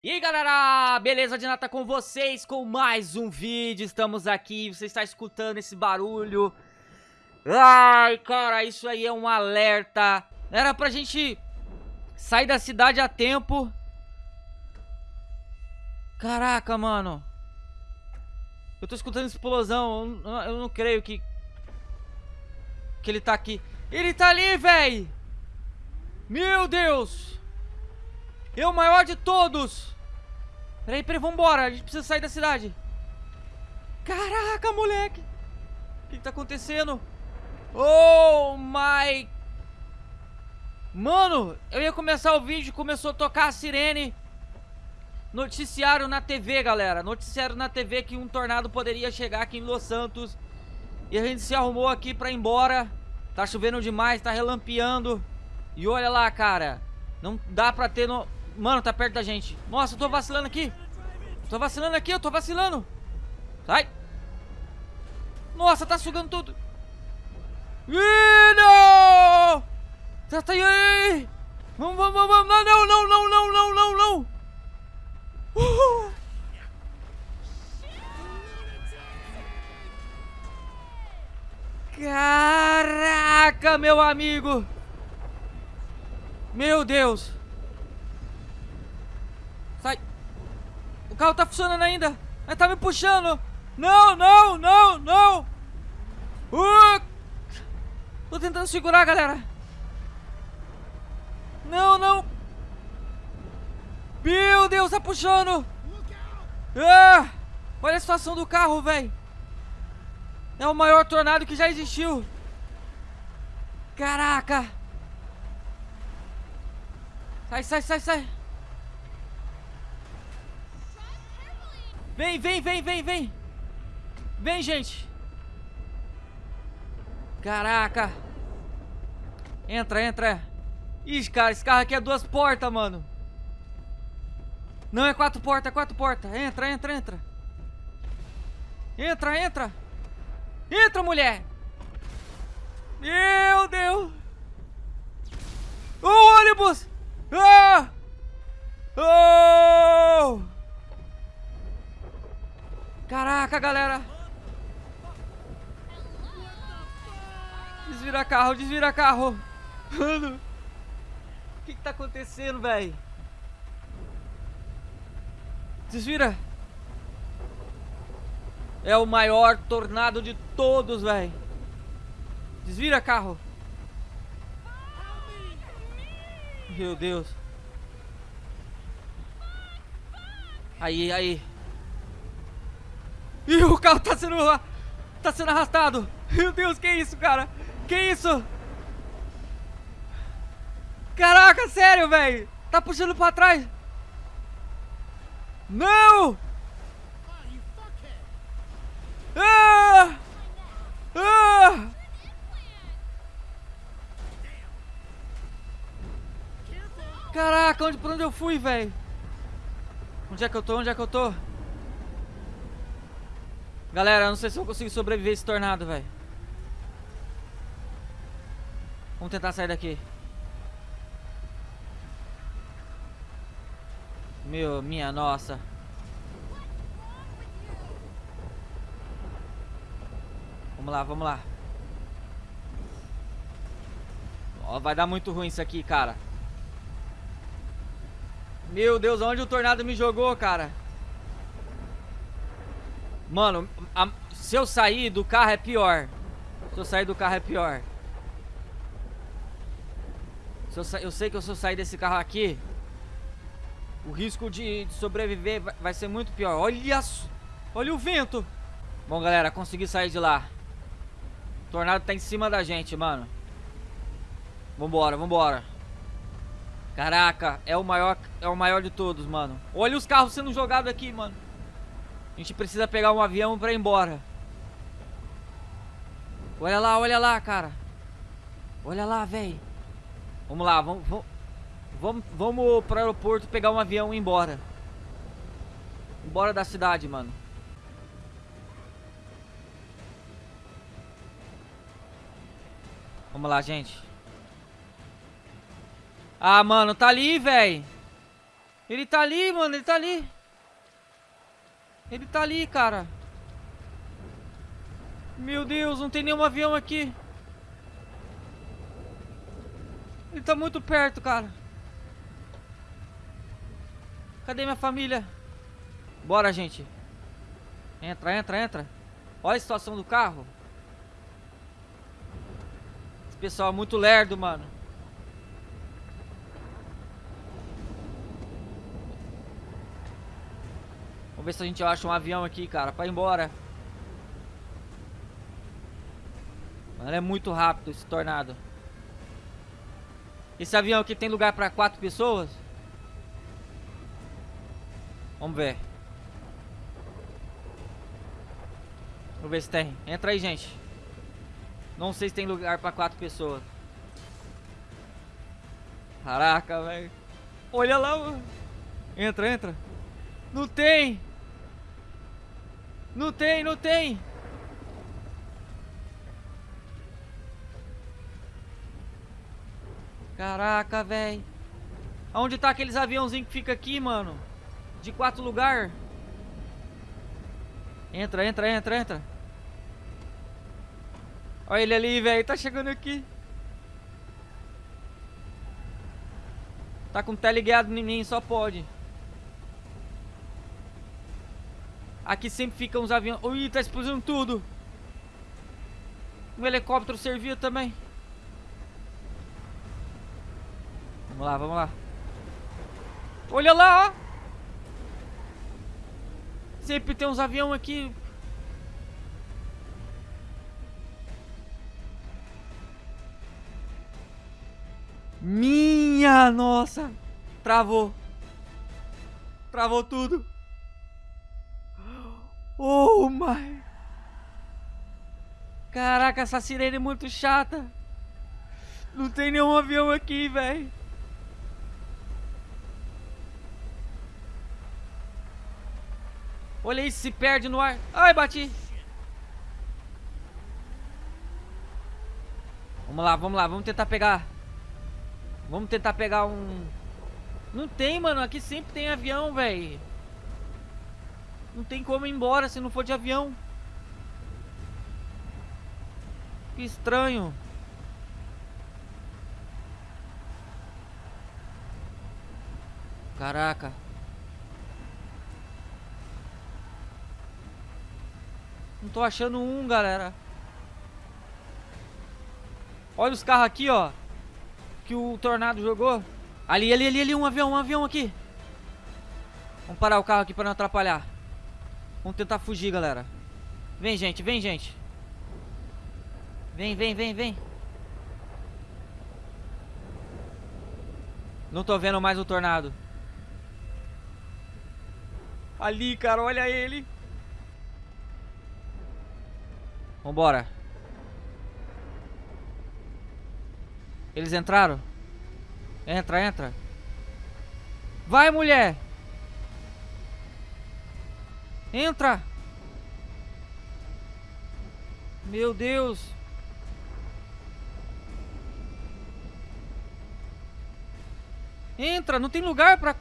E aí galera, beleza de nata com vocês com mais um vídeo, estamos aqui, você está escutando esse barulho. Ai cara, isso aí é um alerta. Era pra gente sair da cidade a tempo. Caraca mano. Eu tô escutando explosão, eu, não creio que Que ele tá aqui. Ele tá ali, véi! Meu Deus o maior de todos! Peraí, peraí, vambora. A gente precisa sair da cidade. Caraca, moleque! O que, que tá acontecendo? Oh my... Mano, eu ia começar o vídeo, começou a tocar a sirene. Noticiário na TV, galera. Noticiário na TV que um tornado poderia chegar aqui em Los Santos. E a gente se arrumou aqui pra ir embora. Tá chovendo demais, tá relampeando. E olha lá, cara. Não dá pra ter no... Mano, tá perto da gente. Nossa, eu tô vacilando aqui. Tô vacilando aqui, eu tô vacilando. Sai. Nossa, tá sugando tudo. Ih, não! Tá, tá aí. Vamos, vamos, vamos. Não, não, não, não, não, não, não, não. Caraca, meu amigo. Meu Deus. Carro tá funcionando ainda. Mas tá me puxando. Não, não, não, não. Uh! Tô tentando segurar, galera. Não, não. Meu Deus, tá puxando. Ah! Olha a situação do carro, velho. É o maior tornado que já existiu. Caraca. Sai, sai, sai, sai. Vem, vem, vem, vem, vem. Vem, gente. Caraca. Entra, entra. Ixi, cara, esse carro aqui é duas portas, mano. Não é quatro portas, é quatro portas. Entra, entra, entra. Entra, entra. Entra, mulher. Meu Deus. O ônibus. Caraca, galera. Desvira carro, desvira carro. Mano. O que, que tá acontecendo, velho? Desvira. É o maior tornado de todos, velho. Desvira carro. Meu Deus. Aí, aí. E o carro tá sendo... Tá sendo arrastado. Meu Deus, que isso, cara? Que isso? Caraca, sério, velho. Tá puxando pra trás. Não! Ah! Ah! Caraca, onde, pra onde eu fui, velho? Onde é que eu tô? Onde é que eu tô? Galera, eu não sei se eu consigo sobreviver esse tornado, velho. Vamos tentar sair daqui. Meu, minha nossa. Vamos lá, vamos lá. Ó, vai dar muito ruim isso aqui, cara. Meu Deus, onde o tornado me jogou, cara? Mano, a, se eu sair do carro é pior. Se eu sair do carro é pior. Se eu, eu sei que se eu sair desse carro aqui, o risco de, de sobreviver vai, vai, ser muito pior. Olha, olha o vento. Bom, galera, consegui sair de lá. O tornado tá em cima da gente, mano. Vambora, vambora. Caraca, é o maior, é o maior de todos, mano. Olha os carros sendo jogados aqui, mano. A gente precisa pegar um avião pra ir embora. Olha lá, olha lá, cara. Olha lá, velho. Vamos lá, vamos, vamos, vamos, pro aeroporto pegar um avião e ir embora. Embora da cidade, mano. Vamos lá, gente. Ah, mano, tá ali, velho. Ele tá ali, mano, ele tá ali. Ele tá ali, cara. Meu Deus, não tem nenhum avião aqui. Ele tá muito perto, cara. Cadê minha família? Bora, gente. Entra, entra, entra. Olha a situação do carro. Esse pessoal é muito lerdo, mano. Ver se a gente acha um avião aqui, cara, pra ir embora. É muito rápido esse tornado. Esse avião aqui tem lugar pra quatro pessoas? Vamos ver. Vamos ver se tem. Entra aí, gente. Não sei se tem lugar pra quatro pessoas. Caraca, velho. Olha lá, mano. Entra, entra. Não tem. Não tem, não tem. Caraca, velho. Aonde tá aqueles aviãozinhos que fica aqui, mano? De quatro lugar. Entra, entra, entra, entra. Olha ele ali, velho. Tá chegando aqui. Tá com teleguiado em mim, só pode. Aqui sempre ficam uns aviões. Ui, tá explodindo tudo. Um helicóptero servia também. Vamos lá, vamos lá. Olha lá, ó. Sempre tem uns aviões aqui. Minha nossa. Travou. Travou tudo. Oh my. Caraca, essa sirene é muito chata. Não tem nenhum avião aqui, velho. Olha isso, se perde no ar. Ai, bati. Vamos lá, vamos lá, vamos tentar pegar. Vamos tentar pegar um... Não tem, mano, aqui sempre tem avião, velho. Não tem como ir embora se não for de avião. Que estranho. Caraca. Não tô achando um, galera. Olha os carros aqui, ó. Que o Tornado jogou. Ali, ali, ali, ali, um avião, um avião aqui. Vamos parar o carro aqui pra não atrapalhar. Vamos tentar fugir, galera. Vem, gente, vem, gente. Vem, vem, vem, vem. Não tô vendo mais o Tornado. Ali, cara, olha ele. Vambora. Eles entraram? Entra, entra. Vai, mulher! Entra! Meu Deus! Entra, não tem lugar pra...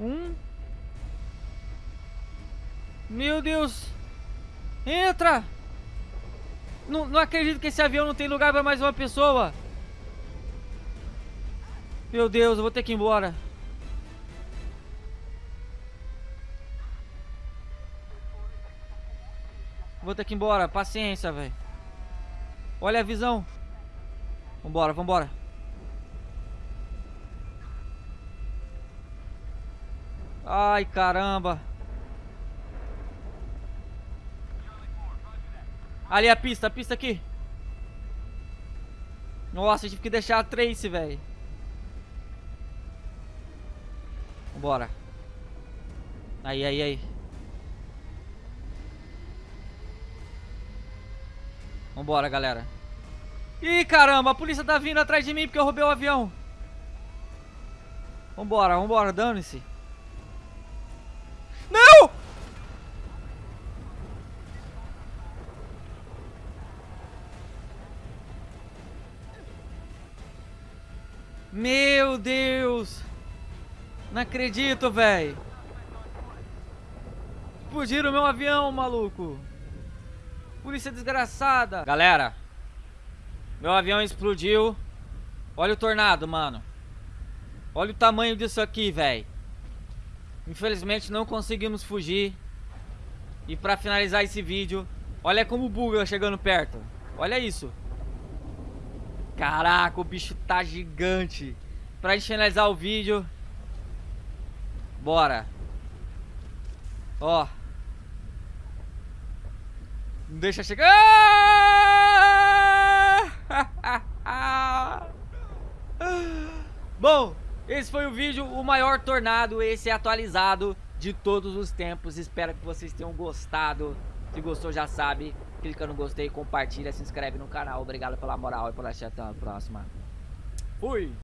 Um... Meu Deus! Entra! Não, não acredito que esse avião não tem lugar para mais uma pessoa. Meu Deus, eu vou ter que ir embora. Vou ter que ir embora, paciência, velho. Olha a visão. Vambora, vambora. Ai, caramba. Ali a pista, a pista aqui. Nossa, tive que deixar a Trace, velho. Vambora. Aí, aí, aí. Vambora, galera. Ih, caramba, a polícia tá vindo atrás de mim porque eu roubei o avião. Vambora, vambora, dane-se. Meu Deus! Não acredito, velho. Explodiram meu avião, maluco. Polícia desgraçada. Galera, meu avião explodiu. Olha o tornado, mano. Olha o tamanho disso aqui, velho. Infelizmente não conseguimos fugir. E pra finalizar esse vídeo, olha como buga chegando perto. Olha isso. Caraca, o bicho tá gigante. Pra gente finalizar o vídeo. Bora. Ó. Deixa chegar. Bom, esse foi o vídeo, o maior tornado, esse é atualizado de todos os tempos. Espero que vocês tenham gostado. Se gostou, já sabe. Clica no gostei, compartilha, se inscreve no canal. Obrigado pela moral e por assistir. Até a próxima. Fui!